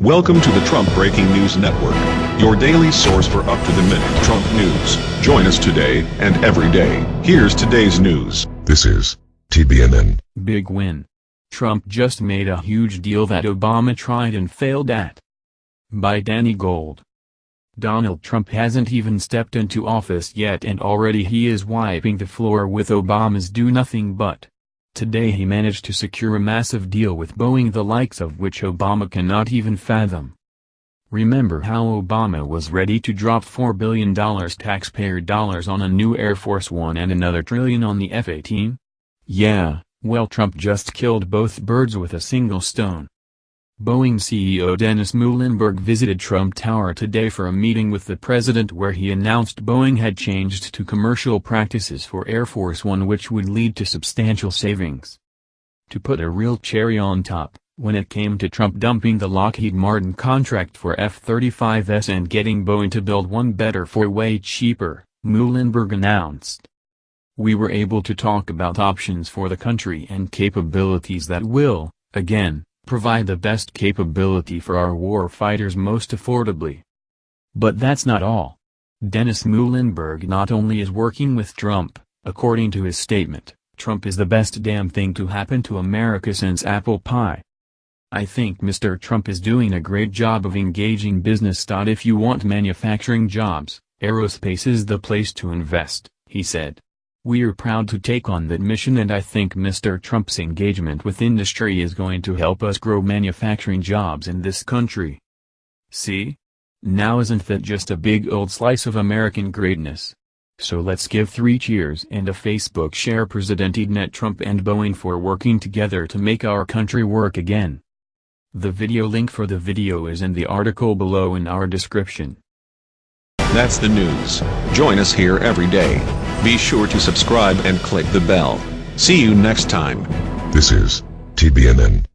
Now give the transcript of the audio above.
Welcome to the Trump Breaking News Network, your daily source for up-to-the-minute Trump news. Join us today and every day. Here's today's news. This is TBNN. Big win. Trump just made a huge deal that Obama tried and failed at. By Danny Gold. Donald Trump hasn't even stepped into office yet and already he is wiping the floor with Obama's do nothing but. Today he managed to secure a massive deal with Boeing the likes of which Obama cannot even fathom. Remember how Obama was ready to drop $4 billion taxpayer dollars on a new Air Force One and another trillion on the F-18? Yeah, well Trump just killed both birds with a single stone. Boeing CEO Dennis Muilenburg visited Trump Tower today for a meeting with the president where he announced Boeing had changed to commercial practices for Air Force One which would lead to substantial savings. To put a real cherry on top, when it came to Trump dumping the Lockheed Martin contract for F-35s and getting Boeing to build one better for way cheaper, Muilenburg announced. We were able to talk about options for the country and capabilities that will, again, provide the best capability for our war fighters most affordably. But that's not all. Dennis Muilenburg not only is working with Trump, according to his statement, Trump is the best damn thing to happen to America since apple pie. I think Mr. Trump is doing a great job of engaging business. If you want manufacturing jobs, aerospace is the place to invest, he said. We're proud to take on that mission and I think Mr. Trump's engagement with industry is going to help us grow manufacturing jobs in this country. See? Now isn't that just a big old slice of American greatness? So let's give three cheers and a Facebook share President-elect Trump and Boeing for working together to make our country work again. The video link for the video is in the article below in our description. That's the news. Join us here every day. Be sure to subscribe and click the bell. See you next time. This is TBNN.